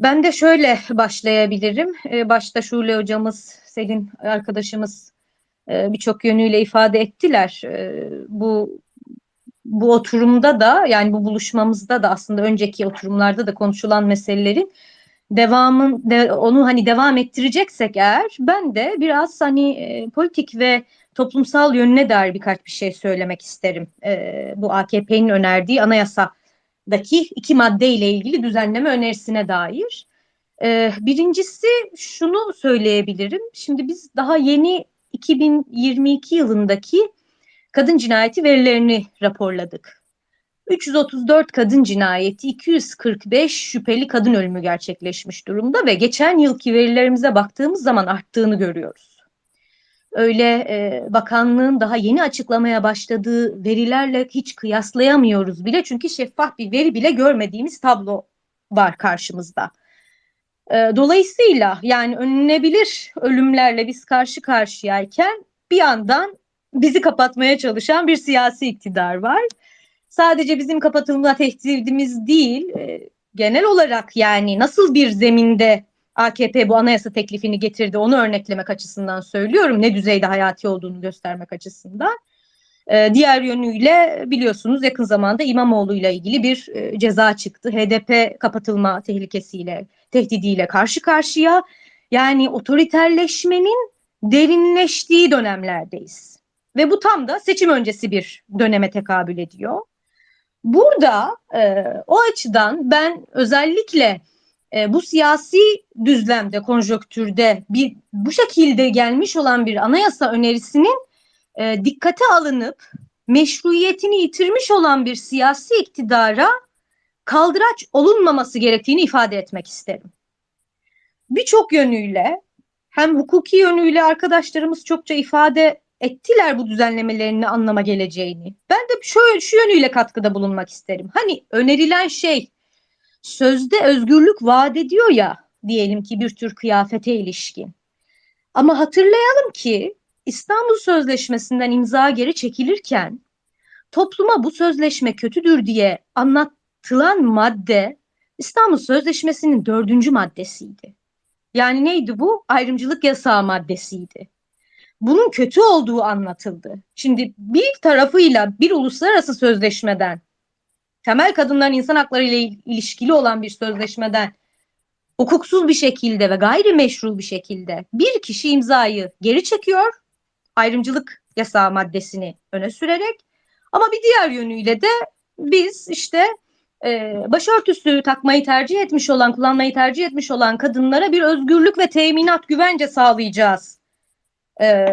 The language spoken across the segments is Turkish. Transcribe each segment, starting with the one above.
Ben de şöyle başlayabilirim. Ee, başta Şule hocamız, Selin arkadaşımız e, birçok yönüyle ifade ettiler. Ee, bu bu oturumda da yani bu buluşmamızda da aslında önceki oturumlarda da konuşulan meselelerin devamın de, onu hani devam ettireceksek eğer ben de biraz hani e, politik ve toplumsal yönüne dair birkaç bir şey söylemek isterim. E, bu AKP'nin önerdiği anayasadaki iki madde ile ilgili düzenleme önerisine dair. E, birincisi şunu söyleyebilirim. Şimdi biz daha yeni 2022 yılındaki kadın cinayeti verilerini raporladık. 334 kadın cinayeti, 245 şüpheli kadın ölümü gerçekleşmiş durumda ve geçen yılki verilerimize baktığımız zaman arttığını görüyoruz. Öyle e, bakanlığın daha yeni açıklamaya başladığı verilerle hiç kıyaslayamıyoruz bile çünkü şeffaf bir veri bile görmediğimiz tablo var karşımızda. E, dolayısıyla yani önlenebilir ölümlerle biz karşı karşıyayken bir yandan bizi kapatmaya çalışan bir siyasi iktidar var. Sadece bizim kapatılma tehdidimiz değil, e, genel olarak yani nasıl bir zeminde AKP bu anayasa teklifini getirdi onu örneklemek açısından söylüyorum. Ne düzeyde hayati olduğunu göstermek açısından. E, diğer yönüyle biliyorsunuz yakın zamanda İmamoğlu ile ilgili bir e, ceza çıktı. HDP kapatılma tehlikesiyle, tehdidiyle karşı karşıya. Yani otoriterleşmenin derinleştiği dönemlerdeyiz. Ve bu tam da seçim öncesi bir döneme tekabül ediyor. Burada e, o açıdan ben özellikle e, bu siyasi düzlemde, konjonktürde bir bu şekilde gelmiş olan bir anayasa önerisinin e, dikkate alınıp meşruiyetini yitirmiş olan bir siyasi iktidara kaldıraç olunmaması gerektiğini ifade etmek isterim. Birçok yönüyle hem hukuki yönüyle arkadaşlarımız çokça ifade ettiler bu düzenlemelerini anlama geleceğini. Ben de şöyle şu yönüyle katkıda bulunmak isterim. Hani önerilen şey sözde özgürlük vaat ediyor ya diyelim ki bir tür kıyafete ilişkin. Ama hatırlayalım ki İstanbul Sözleşmesi'nden imza geri çekilirken topluma bu sözleşme kötüdür diye anlatılan madde İstanbul Sözleşmesi'nin dördüncü maddesiydi. Yani neydi bu? Ayrımcılık yasağı maddesiydi bunun kötü olduğu anlatıldı. Şimdi bir tarafıyla bir uluslararası sözleşmeden, temel kadınların insan hakları ile ilişkili olan bir sözleşmeden hukuksuz bir şekilde ve gayrimeşru bir şekilde bir kişi imzayı geri çekiyor, ayrımcılık yasağı maddesini öne sürerek ama bir diğer yönüyle de biz işte e, başörtüsü takmayı tercih etmiş olan, kullanmayı tercih etmiş olan kadınlara bir özgürlük ve teminat güvence sağlayacağız e,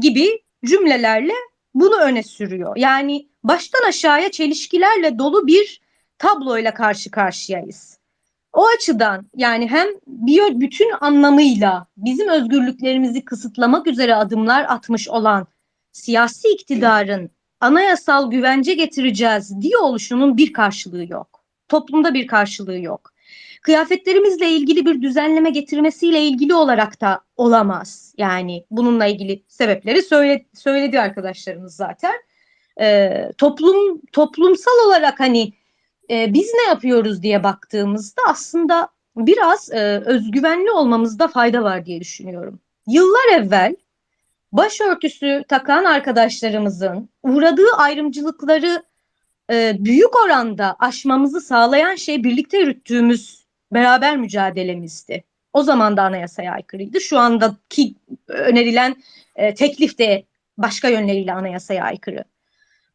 gibi cümlelerle bunu öne sürüyor. Yani baştan aşağıya çelişkilerle dolu bir tabloyla karşı karşıyayız. O açıdan yani hem bir bütün anlamıyla bizim özgürlüklerimizi kısıtlamak üzere adımlar atmış olan siyasi iktidarın anayasal güvence getireceğiz diye oluşunun bir karşılığı yok. Toplumda bir karşılığı yok kıyafetlerimizle ilgili bir düzenleme getirmesiyle ilgili olarak da olamaz. Yani bununla ilgili sebepleri söyle, söyledi arkadaşlarımız zaten. Ee, toplum toplumsal olarak hani e, biz ne yapıyoruz diye baktığımızda aslında biraz e, özgüvenli olmamızda fayda var diye düşünüyorum. Yıllar evvel başörtüsü takan arkadaşlarımızın uğradığı ayrımcılıkları e, büyük oranda aşmamızı sağlayan şey birlikte yürüttüğümüz beraber mücadelemizdi. O zaman da anayasaya aykırıydı. Şu andaki önerilen e, teklif de başka yönleriyle anayasaya aykırı.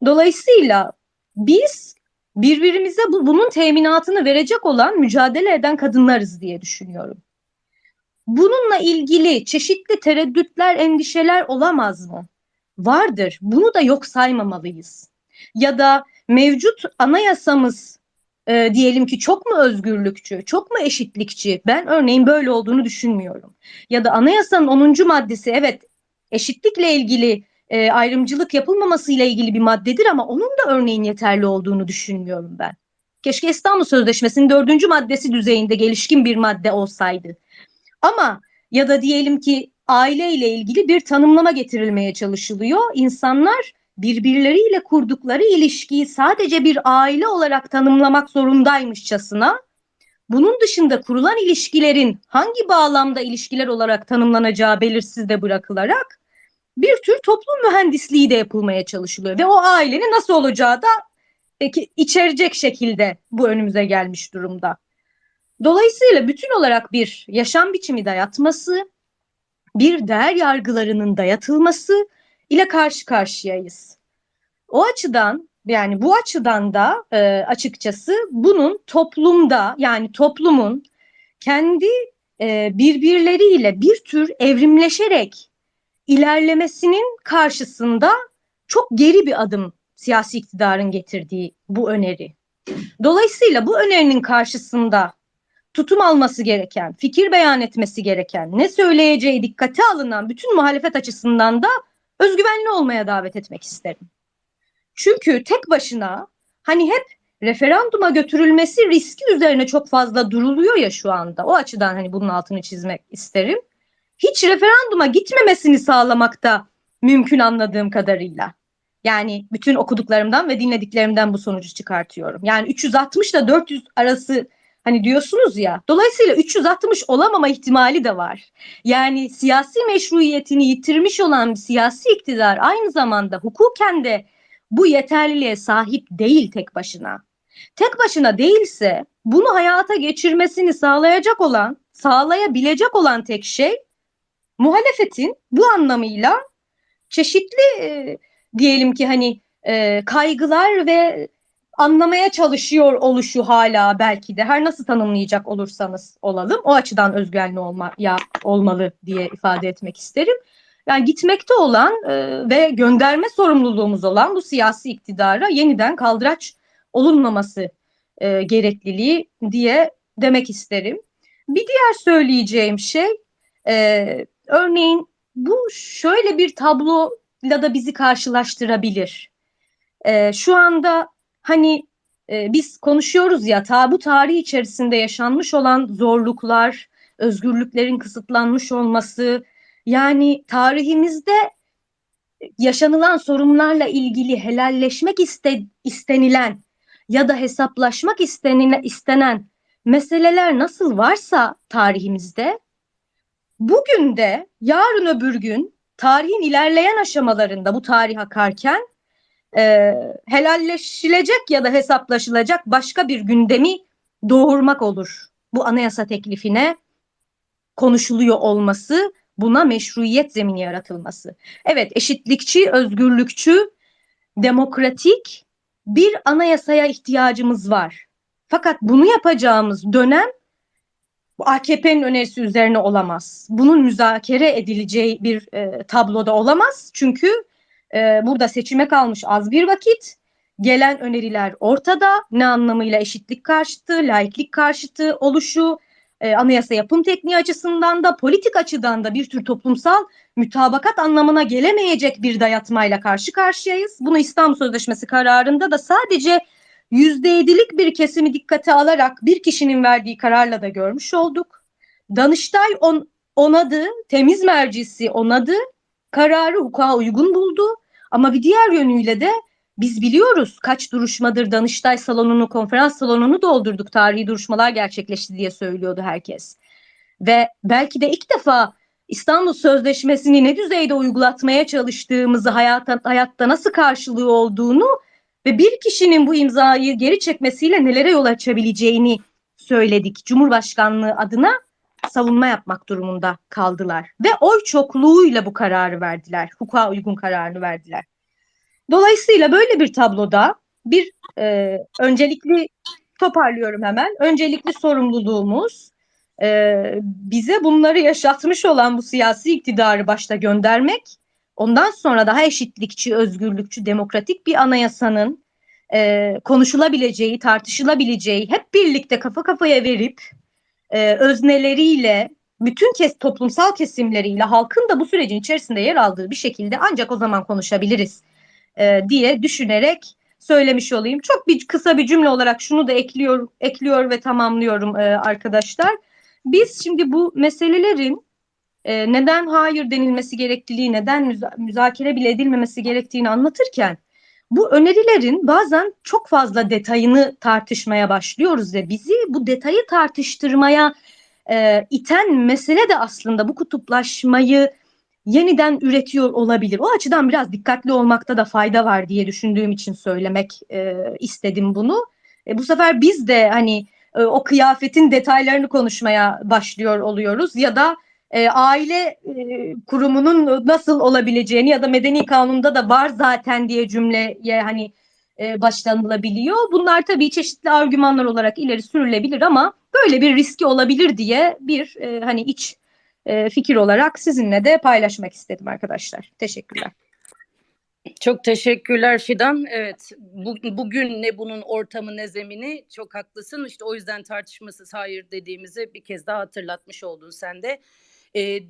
Dolayısıyla biz birbirimize bu, bunun teminatını verecek olan mücadele eden kadınlarız diye düşünüyorum. Bununla ilgili çeşitli tereddütler, endişeler olamaz mı? Vardır. Bunu da yok saymamalıyız. Ya da mevcut anayasamız e, diyelim ki çok mu özgürlükçü, çok mu eşitlikçi? Ben örneğin böyle olduğunu düşünmüyorum. Ya da anayasanın 10. maddesi evet eşitlikle ilgili e, ayrımcılık yapılmaması ile ilgili bir maddedir ama onun da örneğin yeterli olduğunu düşünmüyorum ben. Keşke İstanbul Sözleşmesi'nin dördüncü maddesi düzeyinde gelişkin bir madde olsaydı. Ama ya da diyelim ki aile ile ilgili bir tanımlama getirilmeye çalışılıyor. İnsanlar birbirleriyle kurdukları ilişkiyi sadece bir aile olarak tanımlamak zorundaymışçasına bunun dışında kurulan ilişkilerin hangi bağlamda ilişkiler olarak tanımlanacağı belirsiz de bırakılarak bir tür toplum mühendisliği de yapılmaya çalışılıyor ve o ailenin nasıl olacağı da içerecek şekilde bu önümüze gelmiş durumda. Dolayısıyla bütün olarak bir yaşam biçimi dayatması, bir değer yargılarının dayatılması ile karşı karşıyayız. O açıdan yani bu açıdan da e, açıkçası bunun toplumda yani toplumun kendi e, birbirleriyle bir tür evrimleşerek ilerlemesinin karşısında çok geri bir adım siyasi iktidarın getirdiği bu öneri. Dolayısıyla bu önerinin karşısında tutum alması gereken, fikir beyan etmesi gereken, ne söyleyeceği dikkate alınan bütün muhalefet açısından da özgüvenli olmaya davet etmek isterim. Çünkü tek başına hani hep referanduma götürülmesi riski üzerine çok fazla duruluyor ya şu anda. O açıdan hani bunun altını çizmek isterim. Hiç referanduma gitmemesini sağlamakta mümkün anladığım kadarıyla. Yani bütün okuduklarımdan ve dinlediklerimden bu sonucu çıkartıyorum. Yani 360 ile 400 arası hani diyorsunuz ya. Dolayısıyla 360 olamama ihtimali de var. Yani siyasi meşruiyetini yitirmiş olan bir siyasi iktidar aynı zamanda hukuken de bu yeterliliğe sahip değil tek başına. Tek başına değilse bunu hayata geçirmesini sağlayacak olan, sağlayabilecek olan tek şey muhalefetin bu anlamıyla çeşitli e, diyelim ki hani e, kaygılar ve anlamaya çalışıyor oluşu hala belki de her nasıl tanımlayacak olursanız olalım o açıdan özgürlüğü olma, ya, olmalı diye ifade etmek isterim. Yani gitmekte olan e, ve gönderme sorumluluğumuz olan bu siyasi iktidara yeniden kaldıraç olunmaması e, gerekliliği diye demek isterim. Bir diğer söyleyeceğim şey e, örneğin bu şöyle bir tabloyla da bizi karşılaştırabilir. E, şu anda hani e, biz konuşuyoruz ya ta bu tarih içerisinde yaşanmış olan zorluklar, özgürlüklerin kısıtlanmış olması, yani tarihimizde yaşanılan sorunlarla ilgili helalleşmek iste, istenilen ya da hesaplaşmak istenilen, istenen meseleler nasıl varsa tarihimizde bugün de yarın öbür gün tarihin ilerleyen aşamalarında bu tarih akarken e, helalleşilecek ya da hesaplaşılacak başka bir gündemi doğurmak olur. Bu anayasa teklifine konuşuluyor olması, buna meşruiyet zemini yaratılması. Evet, eşitlikçi, özgürlükçü, demokratik bir anayasaya ihtiyacımız var. Fakat bunu yapacağımız dönem AKP'nin önerisi üzerine olamaz. Bunun müzakere edileceği bir e, tabloda olamaz. Çünkü e, burada seçime kalmış az bir vakit. Gelen öneriler ortada. Ne anlamıyla eşitlik karşıtı, laiklik karşıtı oluşu, e, anayasa yapım tekniği açısından da politik açıdan da bir tür toplumsal mütabakat anlamına gelemeyecek bir dayatmayla karşı karşıyayız. Bunu İstanbul Sözleşmesi kararında da sadece yüzde yedilik bir kesimi dikkate alarak bir kişinin verdiği kararla da görmüş olduk. Danıştay on, onadı, temiz mercisi onadı, kararı hukuka uygun buldu. Ama bir diğer yönüyle de biz biliyoruz kaç duruşmadır Danıştay salonunu, konferans salonunu doldurduk. Tarihi duruşmalar gerçekleşti diye söylüyordu herkes. Ve belki de ilk defa İstanbul Sözleşmesi'ni ne düzeyde uygulatmaya çalıştığımızı, hayatta, hayatta nasıl karşılığı olduğunu ve bir kişinin bu imzayı geri çekmesiyle nelere yol açabileceğini söyledik. Cumhurbaşkanlığı adına savunma yapmak durumunda kaldılar. Ve oy çokluğuyla bu kararı verdiler. Hukuka uygun kararını verdiler. Dolayısıyla böyle bir tabloda bir e, öncelikli toparlıyorum hemen. Öncelikli sorumluluğumuz e, bize bunları yaşatmış olan bu siyasi iktidarı başta göndermek, ondan sonra daha eşitlikçi, özgürlükçü, demokratik bir anayasanın e, konuşulabileceği, tartışılabileceği, hep birlikte kafa kafaya verip e, özneleriyle, bütün kes, toplumsal kesimleriyle halkın da bu sürecin içerisinde yer aldığı bir şekilde ancak o zaman konuşabiliriz e, diye düşünerek söylemiş olayım. Çok bir kısa bir cümle olarak şunu da ekliyor, ekliyor ve tamamlıyorum e, arkadaşlar. Biz şimdi bu meselelerin e, neden hayır denilmesi gerekliliği, neden müza müzakere bile edilmemesi gerektiğini anlatırken bu önerilerin bazen çok fazla detayını tartışmaya başlıyoruz ve bizi bu detayı tartıştırmaya e, iten mesele de aslında bu kutuplaşmayı yeniden üretiyor olabilir. O açıdan biraz dikkatli olmakta da fayda var diye düşündüğüm için söylemek e, istedim bunu. E, bu sefer biz de hani e, o kıyafetin detaylarını konuşmaya başlıyor oluyoruz ya da e, aile e, kurumunun nasıl olabileceğini ya da medeni kanunda da var zaten diye cümleye hani e, başlanılabiliyor. Bunlar tabii çeşitli argümanlar olarak ileri sürülebilir ama böyle bir riski olabilir diye bir e, hani iç e, fikir olarak sizinle de paylaşmak istedim arkadaşlar. Teşekkürler. Çok teşekkürler Fidan. Evet, bu, bugün ne bunun ortamı ne zemini çok haklısın. İşte o yüzden tartışmasız hayır dediğimizi bir kez daha hatırlatmış oldun sen de. Ee,